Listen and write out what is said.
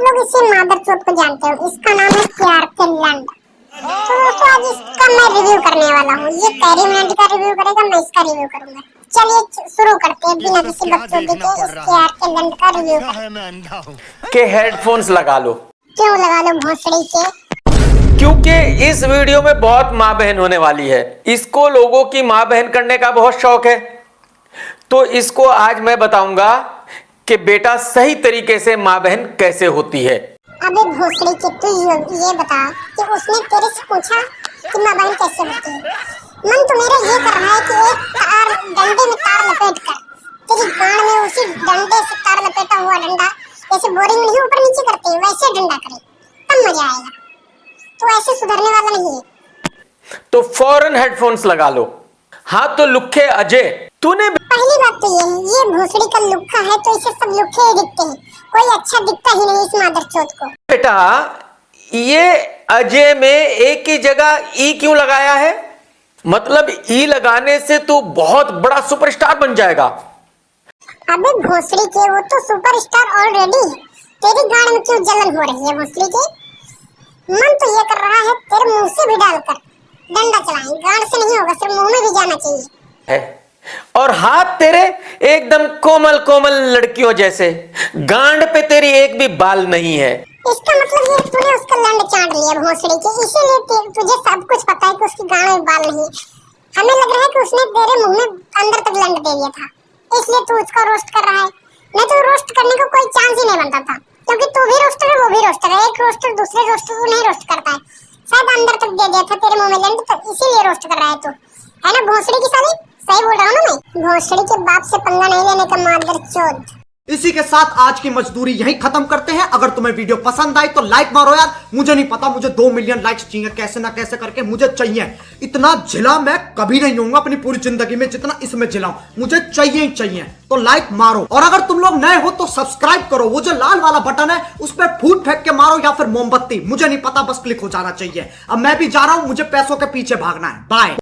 आप लोग इसी मादर चौथ को जानते हो। इसका नाम है प्यार के लंड तो दोस्तों आज इसका मैं रिव्यू करने वाला हूँ। ये कैरी मिनट का रिव्यू करेगा मैं इसका रिव्यू करूँगा। चलिए शुरू करते हैं बिना किसी बकचोदी के इस प्यार के का रिव्यू के हेडफोन्स लगा लो। क्यों लगा लो भोसड़ी के? क्योंकि इस वीडियो में बहुत माँ बहन होने वाली है। इसको लोगों की माँ बहन करने का बहुत शौक है। तो इसको आज मैं बताऊँगा कि बेटा सही तरीके से माँ बहन कैसे होती है? अबे भोसड़ी के तू ये, ये बता कि उसने तेरे से पूछा कि माँ बहन कैसे होती है? मन तो मेरा ये कर रहा है कि एक तार डंडे में तार लपेट कर तेरी गांड में उसी डंडे से तार लपेटा हुआ डंडा जैसे बोरिंग नहीं ऊपर नीचे करते वैसे डंडा करे। तब मज़ा आएगा। तो ऐसे सुधरने वाला नहीं है। तो फ़ौरन हेडफोन्स लगा लो। हाँ तो लुखे अजय तूने तो ये है ये भोसड़ी का लुक्का है तो इसे सब लुक्के ही दिखते हैं। कोई अच्छा दिखता ही नहीं इस मादर चौथ को। बेटा ये अजय में एक ही जगह ई क्यों लगाया है? मतलब ई लगाने से तू बहुत बड़ा सुपरस्टार बन जाएगा। अबे भोसड़ी के वो तो सुपरस्टार ऑलरेडी तेरी गाड़ में क्यों जलन हो रही है भोसड़ी के? मन तो ये कर रहा है तेरे मुँह से भी डालकर। डंडा चलाएँ। गाड़ से नहीं होगा सिर्फ़ मुँह में भी जाना चाहिए। है। और हाथ तेरे एकदम कोमल कोमल लड़कियों जैसे। गांड पे तेरी एक भी बाल नहीं है। इसका मतलब ये तूने उसका लंड चाट लिया भोसड़ी के, इसीलिए तुझे सब कुछ पता है कि उसकी गाड़ में बाल नहीं हमें लग रहा है कि उसने तेरे मुँह में अंदर तक लंड दे दिया था। इसलिए तू उसका रोस्ट कर रहा है। नहीं तो रोस्ट करने का कोई चांस ही नहीं बनता था। क्योंकि तू भी रोस्टर है, वो भी रोस्टर है। एक रोस्टर दूसरे रोस्टर को नहीं रोस्ट करता है। शायद अंदर तक दे दिया था तेरे मुँह में लंड तो इसीलिए रोस्ट कर रहा है तू। है ना, भोसड़ी की साली? सही बोल रहा हूँ भोसड़ी के बाप से पंगा नहीं लेने का मादर चौथ इसी के साथ आज की मजदूरी यहीं खत्म करते हैं। अगर तुम्हें वीडियो पसंद आई तो लाइक मारो यार। मुझे नहीं पता, मुझे दो मिलियन लाइक्स चाहिए। कैसे ना कैसे करके मुझे चाहिए। इतना झिला मैं कभी नहीं होऊँगा अपनी पूरी ज़िंदगी में जितना इसमें जिलाऊं मुझे चाहिए ही चाहिए। तो लाइक मारो। और अगर तुम लोग नए हो तो सब्सक्राइब करो। वो जो लाल वाला बटन है, उस पर फूट फेंक के मारो या फिर मोमबत्ती। मुझे नहीं पता, बस क्लिक हो जाना चाहिए। अब मैं भी जा रहा हूँ, मुझे पैसों के पीछे भागना है। बाय